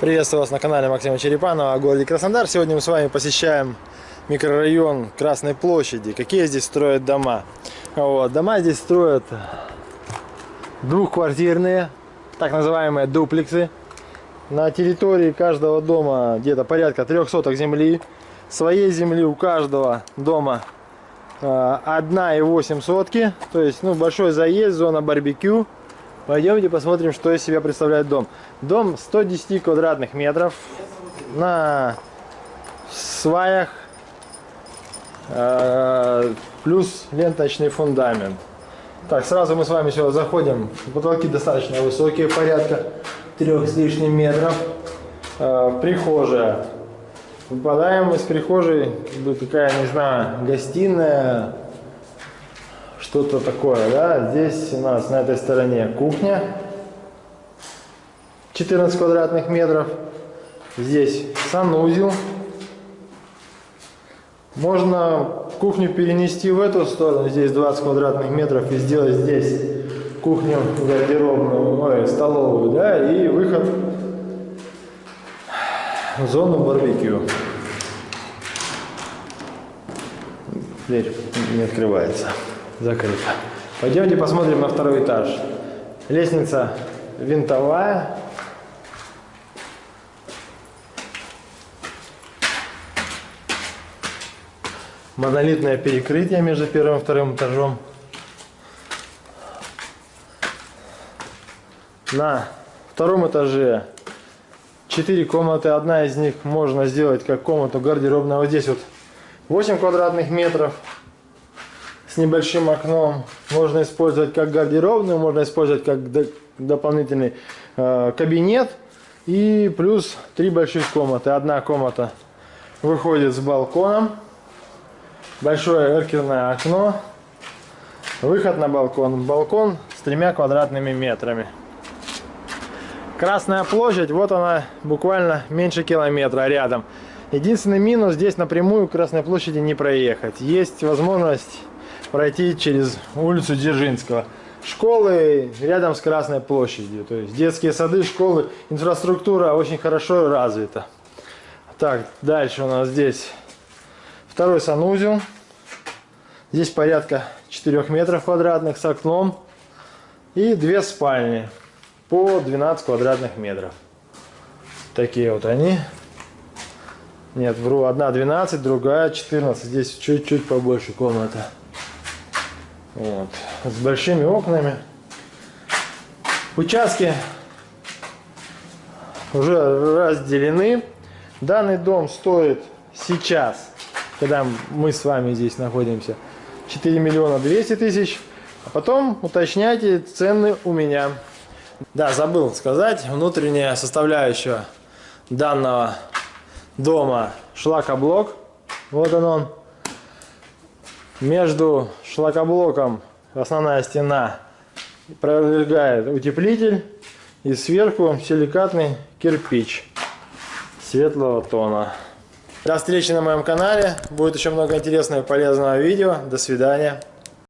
Приветствую вас на канале Максима Черепанова о городе Краснодар. Сегодня мы с вами посещаем микрорайон Красной площади. Какие здесь строят дома? Вот, дома здесь строят двухквартирные, так называемые дуплексы. На территории каждого дома где-то порядка трех соток земли. Своей земли у каждого дома 1,8 сотки. То есть ну, большой заезд, зона барбекю. Пойдемте посмотрим, что из себя представляет дом. Дом 110 квадратных метров на сваях, э, плюс ленточный фундамент. Так, сразу мы с вами сюда заходим. Потолки достаточно высокие, порядка трех с лишним метров. Э, прихожая. Выпадаем из прихожей, как бы такая, не знаю, гостиная, что-то такое, да. Здесь у нас на этой стороне кухня, 14 квадратных метров. Здесь санузел. Можно кухню перенести в эту сторону, здесь 20 квадратных метров, и сделать здесь кухню гардеробную, ой, столовую, да, и выход в зону барбекю. Дверь не открывается закрыто. Пойдемте посмотрим на второй этаж. Лестница винтовая. Монолитное перекрытие между первым и вторым этажом. На втором этаже 4 комнаты. Одна из них можно сделать как комнату гардеробная. Вот здесь вот 8 квадратных метров с небольшим окном. Можно использовать как гардеробную, можно использовать как до, дополнительный э, кабинет. И плюс три больших комнаты. Одна комната выходит с балконом. Большое эркерное окно. Выход на балкон. Балкон с тремя квадратными метрами. Красная площадь, вот она буквально меньше километра рядом. Единственный минус, здесь напрямую к Красной площади не проехать. Есть возможность пройти через улицу Дзержинского. Школы рядом с Красной площадью, то есть детские сады, школы, инфраструктура очень хорошо развита. Так, дальше у нас здесь второй санузел. Здесь порядка 4 метров квадратных с окном. И две спальни по 12 квадратных метров. Такие вот они. Нет, вру, одна 12, другая 14. Здесь чуть-чуть побольше комната. Вот. С большими окнами. Участки уже разделены. Данный дом стоит сейчас, когда мы с вами здесь находимся, 4 миллиона 200 тысяч. А потом уточняйте цены у меня. Да, забыл сказать, внутренняя составляющая данного дома шлакоблок. Вот он он. Между шлакоблоком основная стена пролегает утеплитель и сверху силикатный кирпич светлого тона. До встречи на моем канале. Будет еще много интересного и полезного видео. До свидания.